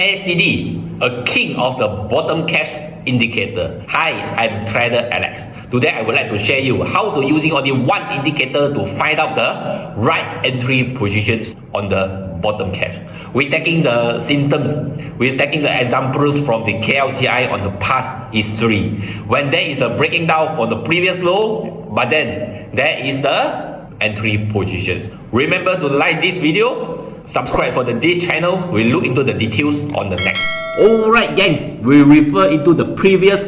MACD, a king of the bottom cash indicator. Hi, I'm Trader Alex. Today I would like to share you how to using only one indicator to find out the right entry positions on the bottom cash. We're taking the symptoms, we're taking the examples from the KLCI on the past history. When there is a breaking down for the previous low, but then there is the entry positions. Remember to like this video, subscribe for the this channel, we look into the details on the next. Alright gangs, we refer into the previous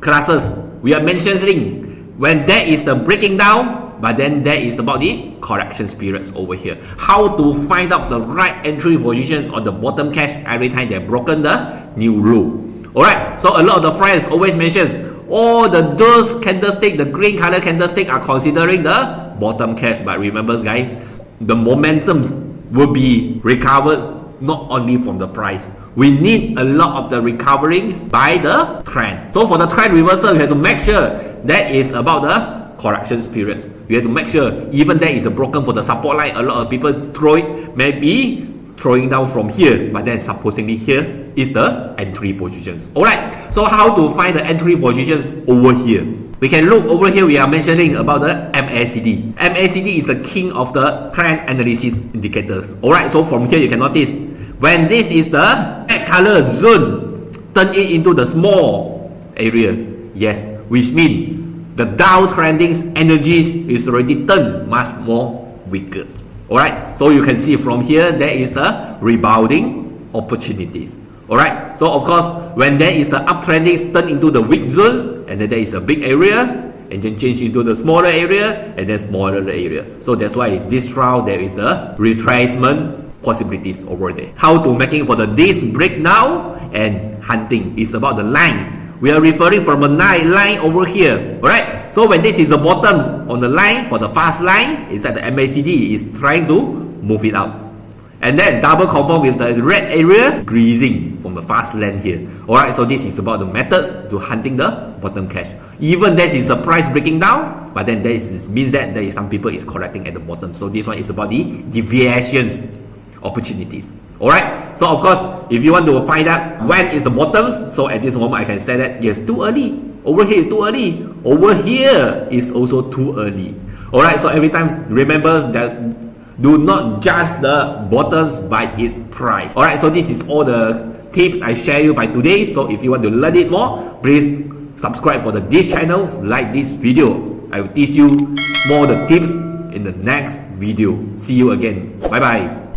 classes. We are mentioning when there is the breaking down but then there is about the correction periods over here. How to find out the right entry position on the bottom cash every time they've broken the new rule. Alright, so a lot of the friends always mentions all the those candlestick, the green color candlestick are considering the bottom cash. But remember guys, the momentums will be recovered not only from the price. We need a lot of the recovering by the trend. So for the trend reversal, you have to make sure that is about the corrections periods. You have to make sure even that is a broken for the support line. A lot of people throw it, maybe throwing down from here, but then supposedly here is the entry positions. Alright, so how to find the entry positions over here? We can look over here, we are mentioning about the MACD. MACD is the king of the trend analysis indicators. Alright, so from here you can notice, when this is the red color zone, turn it into the small area. Yes, which means the downtrending energies is already turned much more weaker. Alright, so you can see from here there is the rebounding opportunities. Alright, so of course when there is the uptrending turn into the weak zones and then there is a big area and then change into the smaller area and then smaller area. So that's why this round there is the retracement possibilities over there. How to making for the this breakdown and hunting is about the line we are referring from a line over here, right? So when this is the bottoms on the line for the fast line, it's at the MACD is trying to move it up. And then double confirm with the red area greasing from the fast line here. Alright, so this is about the methods to hunting the bottom cash. Even this is a price breaking down, but then this means that there is some people is correcting at the bottom. So this one is about the deviations opportunities. Alright, so of course, if you want to find out when is the bottoms, so at this moment I can say that yes, too early. Over here is too early. Over here is also too early. Alright, so every time remember that do not judge the bottoms by its price. Alright, so this is all the tips I share you by today. So if you want to learn it more, please subscribe for the this channel, like this video. I will teach you more the tips in the next video. See you again. Bye bye.